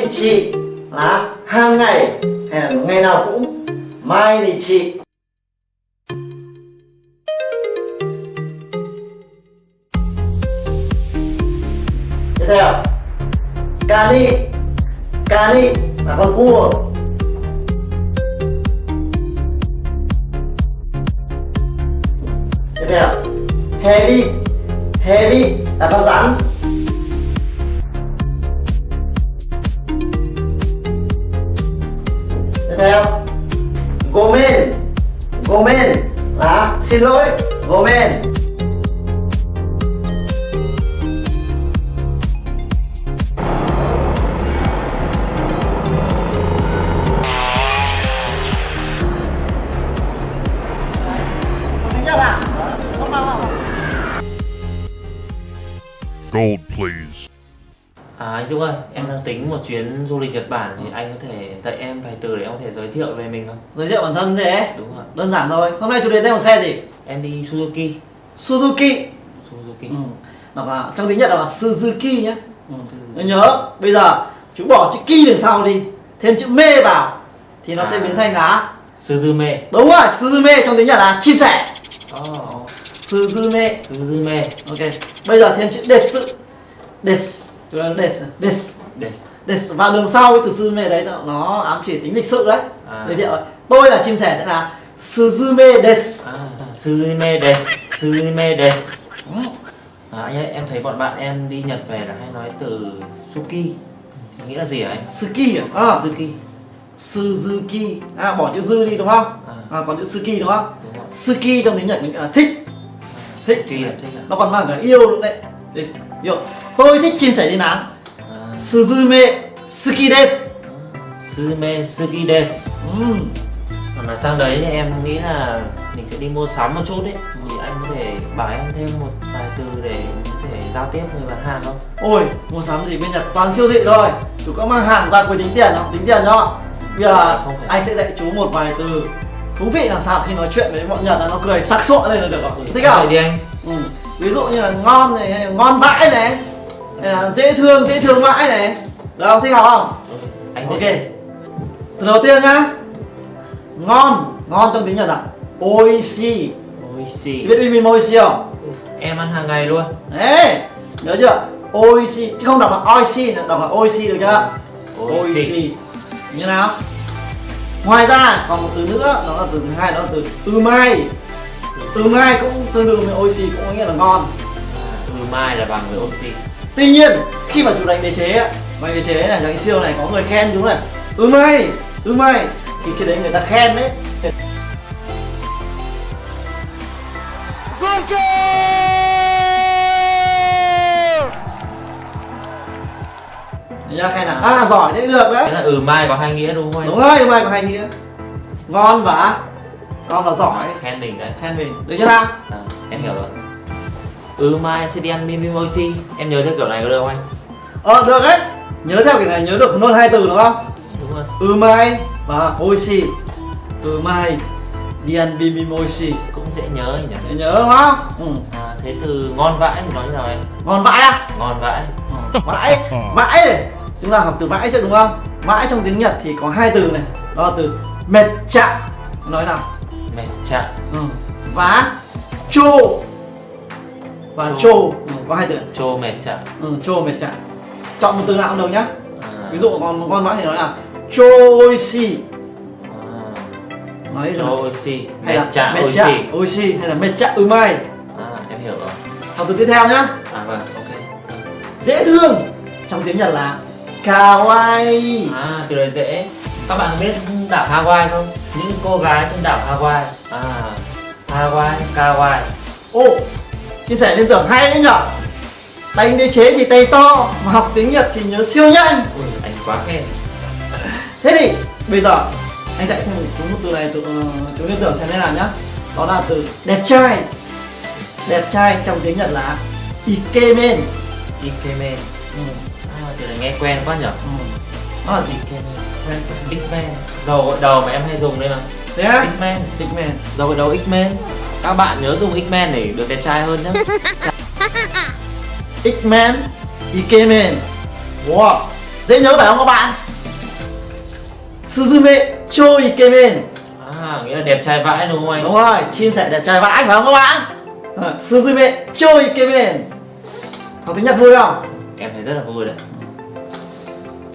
thì chị là hàng ngày hay là ngày nào cũng? Mai thì chị. Tiếp theo. Cani cani là con cua. Tiếp theo. Heavy heavy là con rắn. Theo. Gomen gomen là xin lỗi gomen Gold, please. À anh Dũng ơi, em đang tính một chuyến du lịch Nhật Bản thì anh có thể dạy em vài từ để em có thể giới thiệu về mình không? Giới thiệu bản thân thế Đúng rồi. Đơn giản thôi Hôm nay chủ đề đây một xe gì? Em đi Suzuki. Suzuki Suzuki. ừ. Đọc là, Trong tiếng Nhật là Suzuki nhé ừ. Suzuki. Nhớ Bây giờ chú bỏ chữ ki đằng sau đi Thêm chữ mê vào Thì nó sẽ À. biến thành là Suzume. Đúng rồi Suzume trong tiếng Nhật là chim sẻ Oh, Suzume Suzume. Ok Bây giờ thêm chữ desu Desu Desu Desu Des. Desu Và đường sau cái từ Suzume đấy nó, nó ám chỉ tính lịch sự đấy À. Giới thiệu Tôi là chim sẻ sẽ là Suzume desu À, Suzume des. Suzume des. Ừ. À, anh ơi, em thấy bọn bạn em đi Nhật về là hay nói từ Suki. Thì nghĩa là gì hả anh? Suki à? à Suki. Suzuki À bỏ chữ dư đi đúng không? À. À, còn chữ Suki đúng không? Đúng. Suki trong tiếng Nhật mình là thích Thích Suki là thích à? Nó còn mang cả yêu luôn đấy Yêu Tôi thích chim sẻ đi nắng À, Suzume Suki desu Suzume Suki des. Ừm. Còn là sang đấy thì em nghĩ là mình sẽ đi mua sắm một chút đấy thì anh có thể bảo em thêm một vài từ để có thể giao tiếp với bán hàng không? Ôi, mua sắm gì bên Nhật toàn siêu thị thôi Chú có mang hàng ra quầy tính tiền không? Tính tiền cho Bây giờ anh sẽ dạy chú một vài từ Thú vị làm sao khi nói chuyện với bọn Nhật là nó cười sắc sụa lên là được không? Thích không? đi anh. Ừ. Ví dụ như là ngon này, hay là ngon vãi này Hay là dễ thương, dễ thương vãi này Được không? Thích học không? Anh Ok. Từ đầu tiên nhá Ngon, ngon trong tiếng Nhật là Oishi. Chú biết bim bim oishi không? Em ăn hàng ngày luôn. Đấy, nhớ chưa? Oishi, chứ không đọc là oishi, đọc là oishi được chưa? Ôi xì. Như nào? Ngoài ra còn một từ nữa, đó là từ thứ hai, đó là từ umai Umai cũng tương đương với oishi, cũng có nghĩa là ngon. Ừ mai là bằng với oxy. Tuy nhiên, khi mà chú đánh đế chế á, đánh đế chế này, đánh siêu này có người khen chú này. Umai, umai Thì khi đấy người ta khen đấy. Chưa? khen là à giỏi thế được đấy. Thế là ừ mai có hai nghĩa đúng không anh? đúng rồi umai có hai nghĩa. Ngon và ngon và giỏi Khen mình đấy. khen mình được chưa nào À, em hiểu rồi. Ừ mai em sẽ đi ăn oxy. Em nhớ theo kiểu này có được không anh? ờ được đấy nhớ theo kiểu này nhớ được luôn hai từ đúng không Đúng rồi. umai và oishi umai đi ăn oishi Cũng dễ nhớ nhỉ. Để nhớ đúng không ừ. À, thế từ ngon vãi thì nói như nào anh? ngon vãi à Ngon vãi. ừ. vãi vãi chúng ta học từ vãi chứ đúng không vãi trong tiếng nhật thì có hai từ này đó là từ mệt chạ nói nào Mệt chạ. ừ. và chô và Chô. chô ừ, có hai từ Chô mệt chạ. ừ, chô mệt chạ chọn một từ nào cũng được nhá À, ví dụ còn ngon vãi thì nói là choishi à, nói Chô oxy. hay Mệt là chạ oishi hay là mệt chạ umai À em hiểu rồi. học từ tiếp theo nhá À vâng, ok. dễ thương trong tiếng nhật là kawaii À từ đấy dễ. Các bạn biết đảo Hawaii không? Những cô gái trên đảo Hawaii. À Hawaii, Kawaii. ô chia sẻ liên tưởng hay đấy nhở đánh đế chế thì tay to mà học tiếng nhật thì nhớ siêu nhanh Ui, anh quá khen. thế thì bây giờ anh dạy thêm một chú một từ này uh, chú liên tưởng xem thế nào nhá đó là từ đẹp trai đẹp trai trong tiếng nhật là ikemen Ikemen. ừ. À, từ này nghe quen quá nhở? Ừ. nó là gì Ikemen. Quen. X-Men. Dầu gội đầu mà em hay dùng đây mà. thế á X-Men. ikemen Dầu gội đầu X-Men. Các bạn nhớ dùng X-Men để được đẹp trai hơn nhé. ikemen ikemen wow dễ nhớ phải không các bạn Suzume cho ikemen à nghĩa là đẹp trai vãi đúng không anh đúng rồi chim sẻ đẹp trai vãi phải không các bạn Ờ, Suzume cho ikemen học tiếng Nhật vui không em thấy rất là vui đấy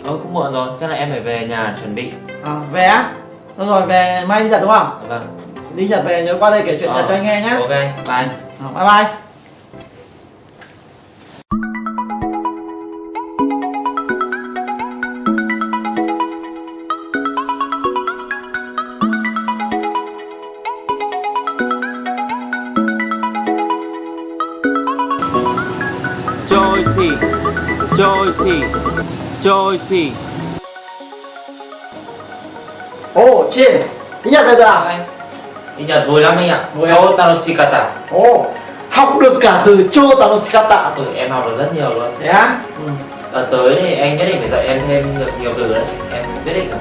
ôi cũng muộn rồi. Chắc là em phải về nhà chuẩn bị. À, về á? Được rồi về mai đi Nhật đúng không? Vâng. Đi Nhật về nhớ qua đây kể chuyện Ờ, Nhật cho anh nghe nhé ok bye. Ờ, bye bye. Joycey Joycey Joycey ồ chim tiếng Nhật bây giờ à anh đi Nhật vui lắm anh ạ. Vui Cho Tanoshikata ồ học được cả từ cho tanoshikata ừ, em học được rất nhiều luôn. Thế á? Ừ. Đợt tới thì anh nhất định phải dạy em thêm được nhiều từ đấy. Em biết định rồi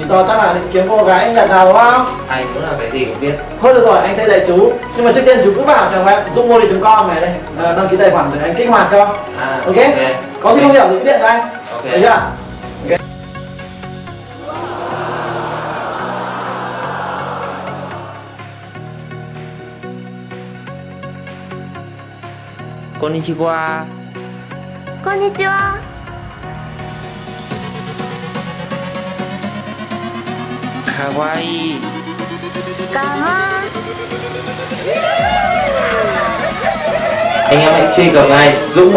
vì to chắc là định kiếm cô gái Nhật nào đúng không? Anh cũng là cái gì cũng biết. Thôi được rồi anh sẽ dạy chú. Nhưng mà trước tiên chú cứ vào trang web dungmodi.com này đây. Ờ, đăng ký tài khoản để anh kích hoạt cho. À, ok. Có gì không hiểu thì cứ điện cho anh こんにちは。こんにちは。かわいい。かわいい。Anh em hãy truy cập ngay dũng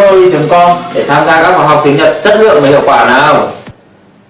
com để tham gia các khóa học tiếng Nhật chất lượng và hiệu quả nào.